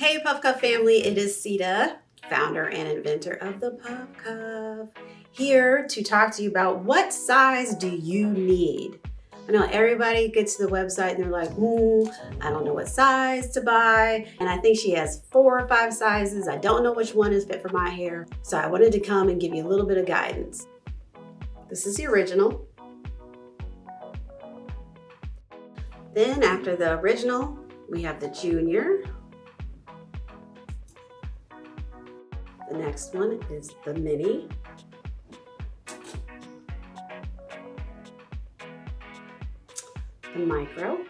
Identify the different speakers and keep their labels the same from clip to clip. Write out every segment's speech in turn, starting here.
Speaker 1: Hey Puff Cuff family, it is Sita, founder and inventor of the Puff Cuff, here to talk to you about what size do you need? I know everybody gets to the website and they're like, hmm, I don't know what size to buy. And I think she has four or five sizes. I don't know which one is fit for my hair. So I wanted to come and give you a little bit of guidance. This is the original. Then after the original, we have the junior. The next one is the mini. The micro.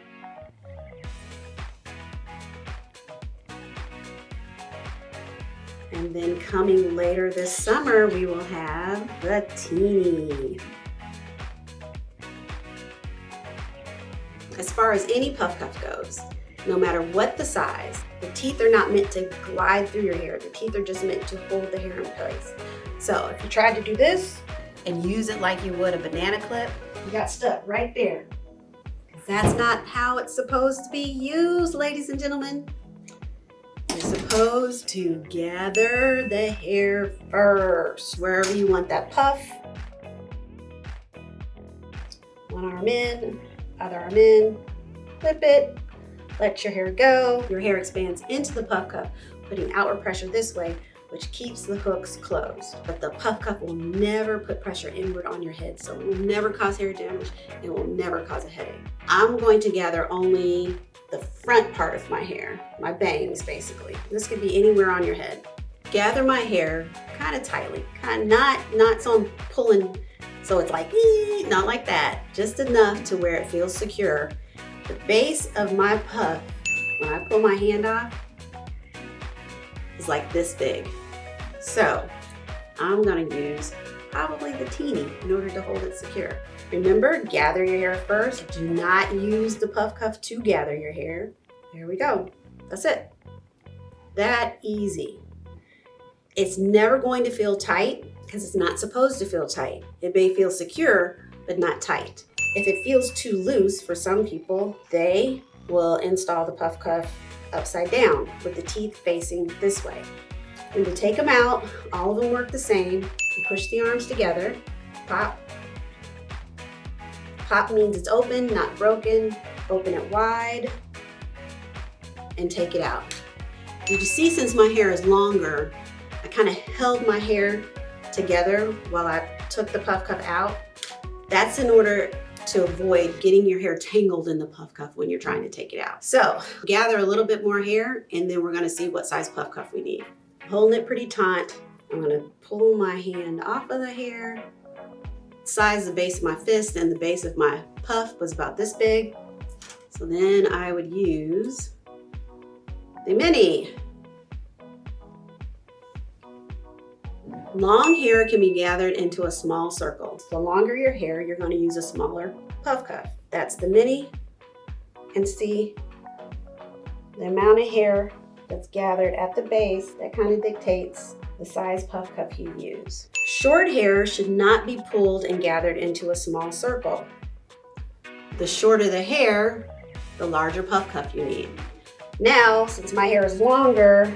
Speaker 1: And then coming later this summer, we will have the teeny. As far as any puff cuff goes, no matter what the size, the teeth are not meant to glide through your hair. The teeth are just meant to hold the hair in place. So if you tried to do this and use it like you would a banana clip, you got stuck right there. That's not how it's supposed to be used, ladies and gentlemen. You're supposed to gather the hair first, wherever you want that puff. One arm in, other arm in, clip it, let your hair go. Your hair expands into the puff cuff, putting outward pressure this way, which keeps the hooks closed. But the puff cuff will never put pressure inward on your head, so it will never cause hair damage. It will never cause a headache. I'm going to gather only the front part of my hair, my bangs basically. This could be anywhere on your head. Gather my hair kind of tightly, kind of not, not so I'm pulling, so it's like, ee, not like that, just enough to where it feels secure. The base of my puff, when I pull my hand off, is like this big. So I'm gonna use probably the teeny in order to hold it secure. Remember, gather your hair first. Do not use the puff cuff to gather your hair. There we go. That's it. That easy. It's never going to feel tight because it's not supposed to feel tight. It may feel secure, but not tight. If it feels too loose for some people, they will install the puff cuff upside down with the teeth facing this way. When you take them out, all of them work the same. You push the arms together, pop. Pop means it's open, not broken. Open it wide and take it out. Did you see since my hair is longer, I kind of held my hair together while I took the puff cuff out. That's in order to avoid getting your hair tangled in the puff cuff when you're trying to take it out. So gather a little bit more hair and then we're gonna see what size puff cuff we need. Holding it pretty taut, I'm gonna pull my hand off of the hair. Size the base of my fist and the base of my puff was about this big. So then I would use the mini. Long hair can be gathered into a small circle. The longer your hair, you're gonna use a smaller puff cuff. That's the mini. And see the amount of hair that's gathered at the base, that kind of dictates the size puff cuff you use. Short hair should not be pulled and gathered into a small circle. The shorter the hair, the larger puff cuff you need. Now, since my hair is longer,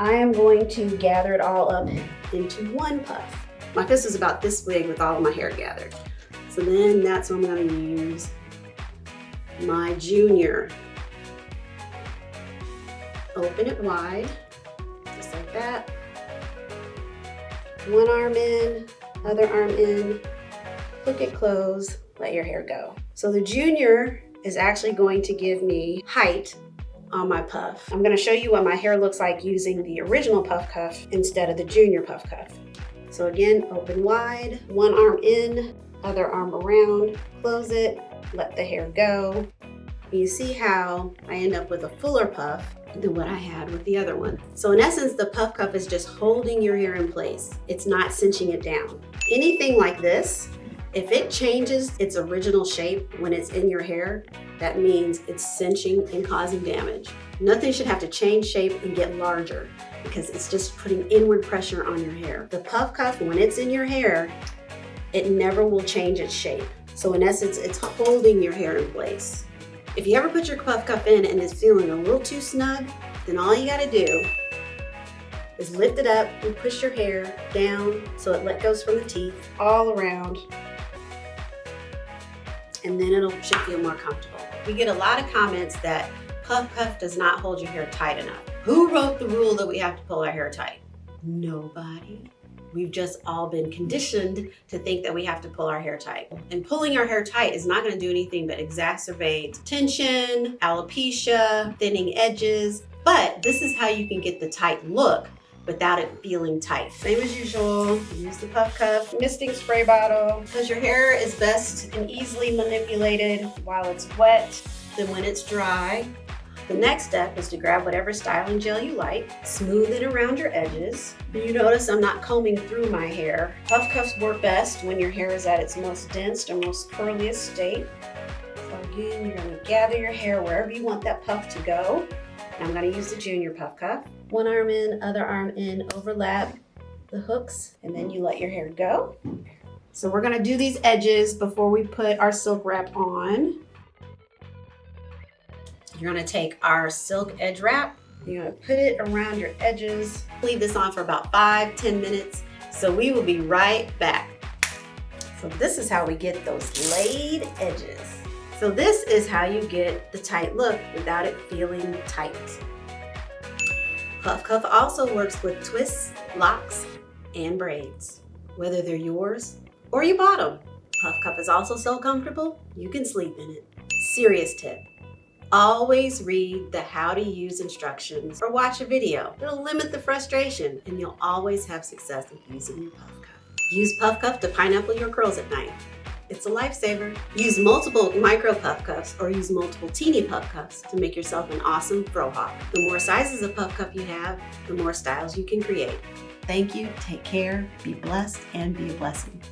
Speaker 1: I am going to gather it all up into one puff. My fist is about this big with all of my hair gathered. So then that's when I'm gonna use my junior. Open it wide, just like that. One arm in, other arm in, hook it close, let your hair go. So the junior is actually going to give me height on my puff. I'm gonna show you what my hair looks like using the original puff cuff instead of the junior puff cuff. So again, open wide, one arm in, other arm around, close it, let the hair go. You see how I end up with a fuller puff than what I had with the other one. So in essence, the puff cuff is just holding your hair in place. It's not cinching it down. Anything like this, if it changes its original shape when it's in your hair, that means it's cinching and causing damage. Nothing should have to change shape and get larger because it's just putting inward pressure on your hair. The puff cuff, when it's in your hair, it never will change its shape. So in essence, it's holding your hair in place. If you ever put your puff cuff in and it's feeling a little too snug, Then all you gotta do is lift it up and push your hair down so it let goes from the teeth all around. And then it'll should feel more comfortable. We get a lot of comments that puff puff does not hold your hair tight enough. Who wrote the rule that we have to pull our hair tight? Nobody. We've just all been conditioned to think that we have to pull our hair tight. And pulling our hair tight is not gonna do anything but exacerbate tension, alopecia, thinning edges. But this is how you can get the tight look without it feeling tight. Same as usual, use the puff cuff, misting spray bottle, because your hair is best and easily manipulated while it's wet than when it's dry. The next step is to grab whatever styling gel you like, smooth it around your edges. You notice I'm not combing through my hair. Puff cuffs work best when your hair is at its most dense or most curliest state. So again, you're gonna gather your hair wherever you want that puff to go. I'm gonna use the junior puff cuff. One arm in, other arm in, overlap the hooks, and then you let your hair go. So we're gonna do these edges before we put our silk wrap on. You're gonna take our silk edge wrap, you're gonna put it around your edges. Leave this on for about five, 10 minutes. So we will be right back. So this is how we get those laid edges. So this is how you get the tight look without it feeling tight. Puff Cuff also works with twists, locks, and braids, whether they're yours or you bought them. Puff Cuff is also so comfortable, you can sleep in it. Serious tip, Always read the how to use instructions or watch a video. It'll limit the frustration and you'll always have success with using your puff cuff. Use puff cuff to pineapple your curls at night. It's a lifesaver. Use multiple micro puff cuffs or use multiple teeny puff cuffs to make yourself an awesome fro hawk. The more sizes of puff cuff you have, the more styles you can create. Thank you, take care, be blessed, and be a blessing.